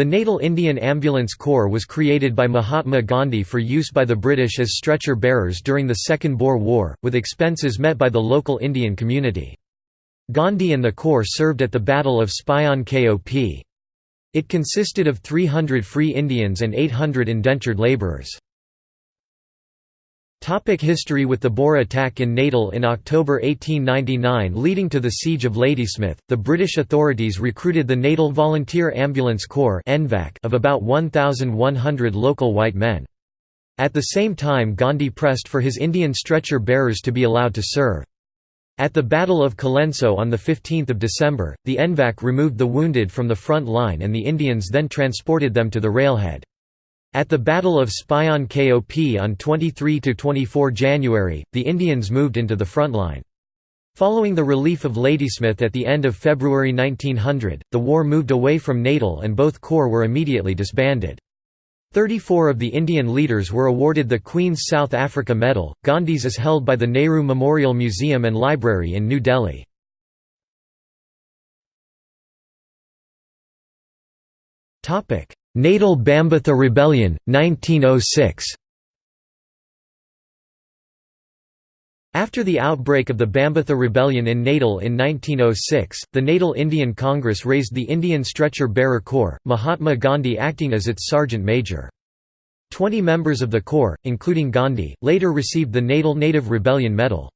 The Natal Indian Ambulance Corps was created by Mahatma Gandhi for use by the British as stretcher bearers during the Second Boer War, with expenses met by the local Indian community. Gandhi and the Corps served at the Battle of Spion Kop. It consisted of 300 free Indians and 800 indentured labourers. Topic history With the Boer attack in Natal in October 1899 leading to the Siege of Ladysmith, the British authorities recruited the Natal Volunteer Ambulance Corps of about 1,100 local white men. At the same time Gandhi pressed for his Indian stretcher bearers to be allowed to serve. At the Battle of Colenso on 15 December, the NVAC removed the wounded from the front line and the Indians then transported them to the railhead. At the Battle of Spion Kop on 23–24 January, the Indians moved into the front line. Following the relief of Ladysmith at the end of February 1900, the war moved away from Natal and both corps were immediately disbanded. Thirty-four of the Indian leaders were awarded the Queen's South Africa Medal. Gandhi's is held by the Nehru Memorial Museum and Library in New Delhi. Topic: Natal Bambatha Rebellion, 1906 After the outbreak of the Bambatha Rebellion in Natal in 1906, the Natal Indian Congress raised the Indian Stretcher Bearer Corps, Mahatma Gandhi acting as its sergeant major. Twenty members of the corps, including Gandhi, later received the Natal Native Rebellion Medal.